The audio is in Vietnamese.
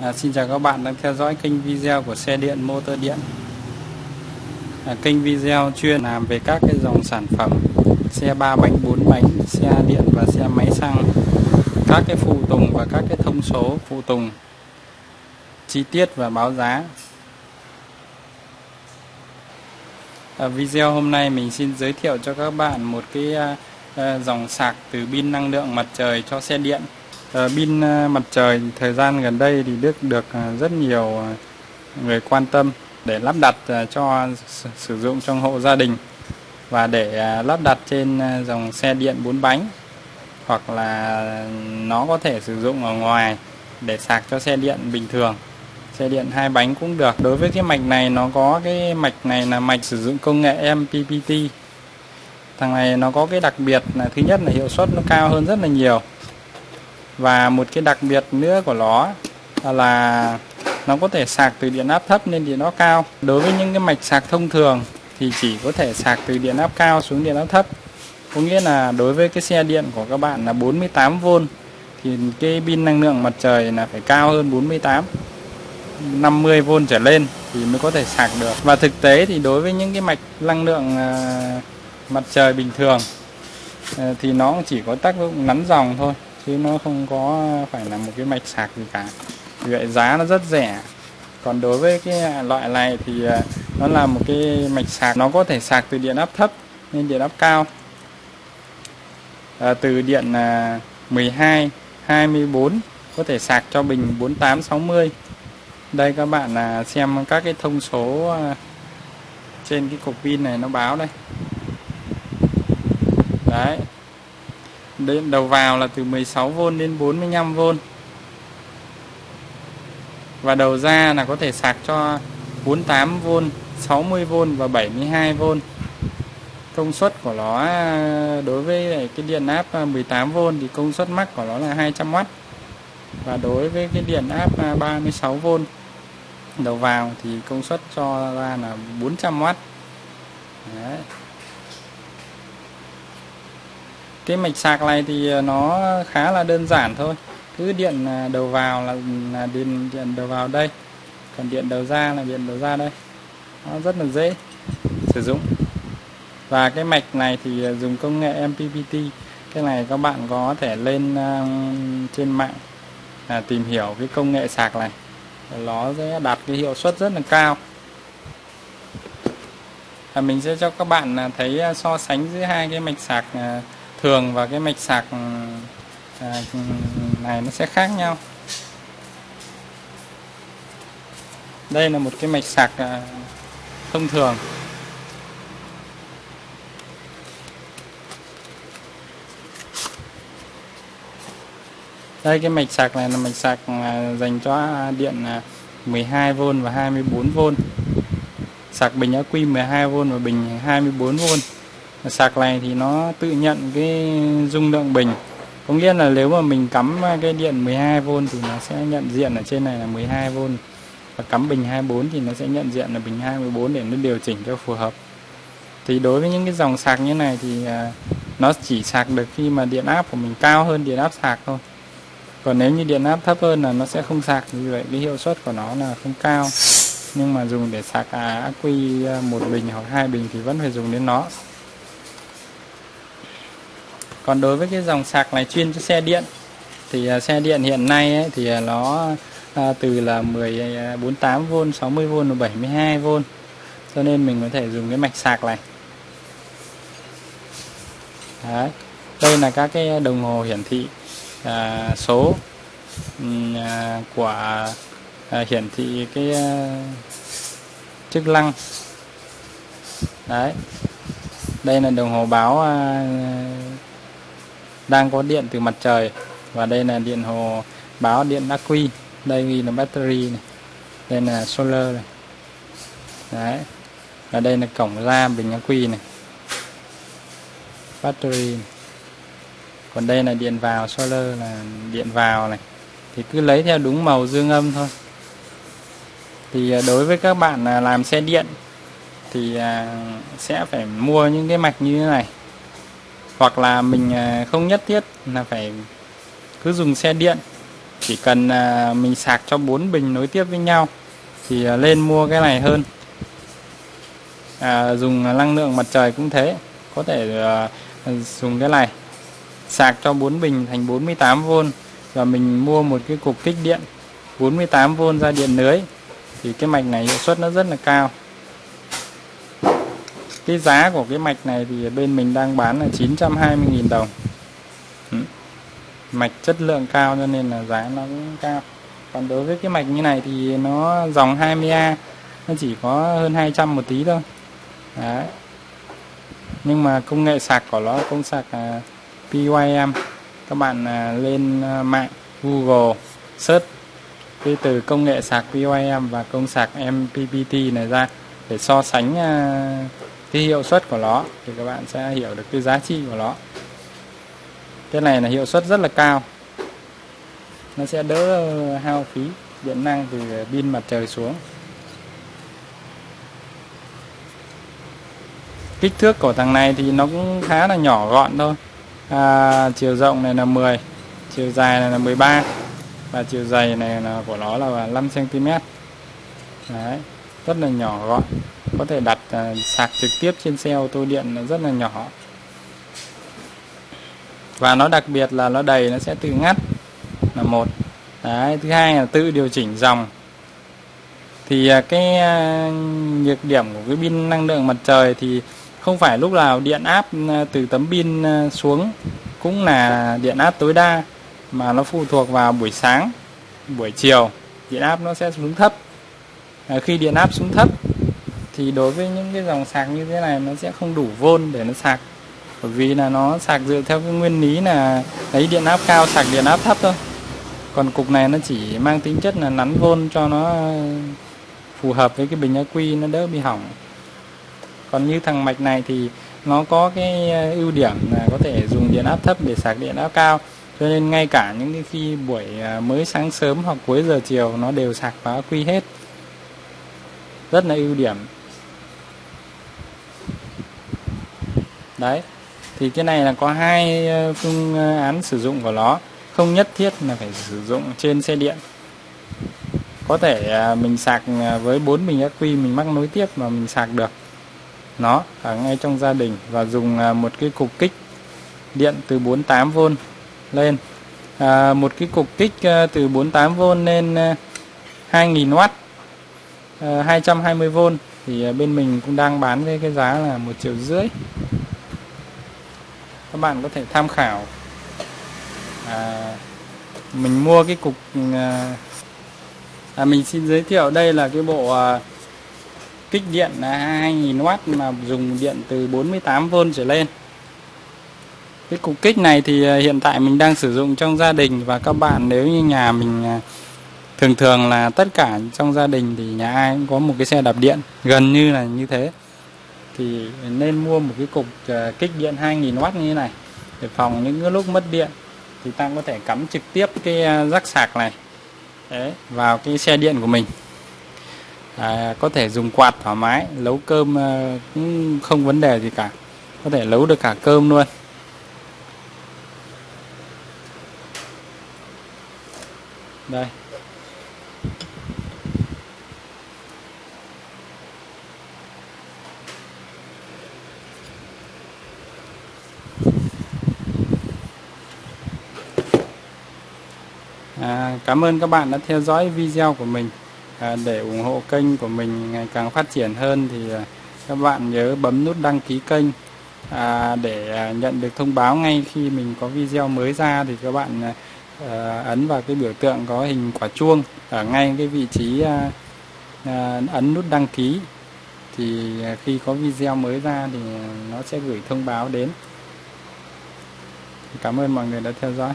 À, xin chào các bạn đang theo dõi kênh video của xe điện motor điện. À, kênh video chuyên làm về các cái dòng sản phẩm xe ba bánh bốn bánh xe điện và xe máy xăng các cái phụ tùng và các cái thông số phụ tùng chi tiết và báo giá. À, video hôm nay mình xin giới thiệu cho các bạn một cái à, à dòng sạc từ pin năng lượng mặt trời cho xe điện. Ờ, pin à, ờ, mặt trời thời gian gần đây thì được được rất nhiều người quan tâm để lắp đặt cho sử dụng trong hộ gia đình và để lắp đặt trên dòng xe điện 4 bánh hoặc là nó có thể sử dụng ở ngoài để sạc cho xe điện bình thường. Xe điện hai bánh cũng được. Đối với cái mạch này nó có cái mạch này là mạch sử dụng công nghệ MPPT thằng này nó có cái đặc biệt là thứ nhất là hiệu suất nó cao hơn rất là nhiều và một cái đặc biệt nữa của nó là nó có thể sạc từ điện áp thấp lên điện áp cao. Đối với những cái mạch sạc thông thường thì chỉ có thể sạc từ điện áp cao xuống điện áp thấp. Có nghĩa là đối với cái xe điện của các bạn là 48V thì cái pin năng lượng mặt trời là phải cao hơn 48 50V trở lên thì mới có thể sạc được. Và thực tế thì đối với những cái mạch năng lượng à, mặt trời bình thường à, thì nó chỉ có tác dụng nắn dòng thôi chứ nó không có phải là một cái mạch sạc gì cả. Vì vậy giá nó rất rẻ. Còn đối với cái loại này thì à, nó là một cái mạch sạc nó có thể sạc từ điện áp thấp lên điện áp cao. À, từ điện à, 12 24 có thể sạc cho bình 48 60 đây các bạn là xem các cái thông số à, trên cái cục pin này nó báo đây. Đấy đến đầu vào là từ 16V đến 45V Và đầu ra là có thể sạc cho 48V, 60V và 72V Công suất của nó à, đối với cái điện áp à, 18V thì công suất max của nó là 200W Và đối với cái điện áp à, 36V đầu vào thì công suất cho ra là 400W Đấy cái mạch sạc này thì ờ, nó khá là đơn giản thôi. Cứ điện ờ, đầu vào là, ừ, là điện điện đầu vào đây. Còn điện đầu ra là điện đầu ra đây. Nó rất là dễ sử dụng. Và cái mạch này thì ờ, dùng công nghệ MPPT cái này các bạn có thể lên uh, trên mạng à, tìm hiểu cái công nghệ sạc này. Nó sẽ đạt cái hiệu suất rất là cao. Và mình sẽ cho các bạn thấy so sánh giữa hai cái mạch sạc uh, thường và cái mạch sạc ừ, à, này nó sẽ khác nhau. Đây là một cái mạch sạc à, thông thường. Đây, cái mạch sạc này là mạch sạc à, dành cho điện 12V và 24V sạc bình ắc quy 12V và bình 24V sạc này thì nó tự nhận cái dung lượng bình. Có nghĩa là nếu mà mình cắm cái điện 12V thì nó sẽ nhận diện ở trên này là 12V và cắm bình 24 thì nó sẽ nhận diện là bình 24 để nó điều chỉnh cho phù hợp. Thì đối với những cái dòng sạc như này thì à, nó chỉ sạc được khi mà điện áp của mình cao hơn điện áp sạc thôi. Còn nếu như điện áp thấp hơn là nó sẽ không sạc như vậy cái hiệu suất của nó là không cao. Nhưng mà dùng để sạc à, ắc quy một bình hoặc hai bình thì vẫn phải dùng đến nó còn đối với cái dòng sạc này chuyên cho xe điện thì à, xe điện hiện nay ấy, thì à, nó à, từ là 1048V 60V và 72V cho nên mình có thể dùng cái mạch sạc này Đấy. đây là các cái đồng hồ hiển thị à, số à, của à, hiển thị cái à, chức năng đấy đây là đồng hồ báo à, đang có điện từ mặt trời. Và đây là điện hồ báo điện ắc quy. Đây ghi là battery này. Đây là solar này. Đấy. Và đây là cổng ra bình ắc quy này. Battery này. còn đây là điện vào, solar là điện vào này. Thì cứ lấy theo đúng màu dương âm thôi. Thì à, đối với các bạn à, làm xe điện thì à, sẽ phải mua những cái mạch như thế này hoặc là mình à, không nhất thiết là phải cứ dùng xe điện. Chỉ cần à, mình sạc cho bốn bình nối tiếp với nhau thì à, lên mua cái này hơn. À, dùng năng lượng mặt trời cũng thế có thể dùng cái này. Sạc cho 4 bình thành 48V và mình mua một cái cục kích điện 48V ra điện lưới. Thì cái mạch này hiệu suất nó rất là cao cái giá của cái mạch này thì bên mình đang bán là 920.000 đồng. Ừ. Mạch chất lượng cao cho nên là giá nó cũng cao. Còn đối với cái mạch như này thì nó dòng 20A nó chỉ có hơn 200 một tí thôi. Đấy. nhưng mà công nghệ sạc của nó công sạc à, PYM các bạn à, lên à, mạng Google search cái từ công nghệ sạc PYM và công sạc MPPT này ra để so sánh à, cái hiệu suất của nó thì các bạn sẽ hiểu được cái giá trị của nó. Cái này là hiệu suất rất là cao. Nó sẽ đỡ ờ, hao phí điện năng từ pin mặt trời xuống. Kích thước của thằng này thì nó cũng khá là nhỏ gọn thôi. À, chiều rộng này là 10 chiều dài này là 13 và chiều dày này là của nó là 5 cm đấy rất là nhỏ gọn. Có thể đặt uh, sạc trực tiếp trên xe ô tô điện rất là nhỏ. Và nó đặc biệt là nó đầy nó sẽ tự ngắt là một. Đấy thứ hai là tự điều chỉnh dòng. Thì uh, cái uh, nhược điểm của cái pin năng lượng mặt trời thì không phải lúc nào điện áp từ tấm pin xuống cũng là điện áp tối đa mà nó phụ thuộc vào buổi sáng buổi chiều điện áp nó sẽ xuống thấp. Ờ, khi điện áp xuống thấp, thì đối với những cái dòng sạc như thế này, nó sẽ không đủ vôn để nó sạc. Bởi vì là nó sạc dựa theo cái nguyên lý là lấy điện áp cao, sạc điện áp thấp thôi. Còn cục này nó chỉ mang tính chất là nắn vôn cho nó ờ, phù hợp với cái bình ắc quy nó đỡ bị hỏng. Còn như thằng mạch này thì nó có cái ờ, ưu điểm là có thể dùng điện áp thấp để sạc điện áp cao. Cho nên ngay cả những cái khi buổi mới sáng sớm hoặc cuối giờ chiều nó đều sạc vào ắc quy hết rất là ưu điểm. Đấy thì cái này là có hai ờ, phương ờ, án sử dụng của nó. Không nhất thiết là phải sử dụng trên xe điện. Có thể ờ, mình sạc với 4 bình ắc quy mình mắc nối tiếp mà mình sạc được. Nó ở ngay trong gia đình và dùng một cái cục kích điện từ 48V lên. À, một cái cục kích từ 48V lên 2000W 220V thì à, bên mình cũng đang bán với cái giá là một triệu rưỡi. Các bạn có thể tham khảo. À, mình mua cái cục à, à, mình xin giới thiệu. Đây là cái bộ à, kích điện là 2000W mà dùng điện từ 48V trở lên. Cái cục kích này thì à, hiện tại mình đang sử dụng trong gia đình và các bạn. Nếu như nhà mình à, thường thường là tất cả trong gia đình thì nhà ai cũng có một cái xe đạp điện gần như là như thế. Thì nên mua một cái cục ờ, kích điện 2000W như thế này để phòng những cái lúc mất điện. Thì ta có thể cắm trực tiếp cái ờ, rắc sạc này Đấy, vào cái xe điện của mình. À, có thể dùng quạt thoải mái nấu cơm ờ, cũng không vấn đề gì cả. Có thể nấu được cả cơm luôn. Đây. À, cảm ơn các bạn đã theo dõi video của mình. À, để ủng hộ kênh của mình ngày càng phát triển hơn thì à, các bạn nhớ bấm nút đăng ký kênh. À, để à, nhận được thông báo ngay khi mình có video mới ra thì các bạn à, à, ấn vào cái biểu tượng có hình quả chuông ở ngay cái vị trí à, à, ấn nút đăng ký. Thì khi có video mới ra thì nó sẽ gửi thông báo đến. Cảm ơn mọi người đã theo dõi.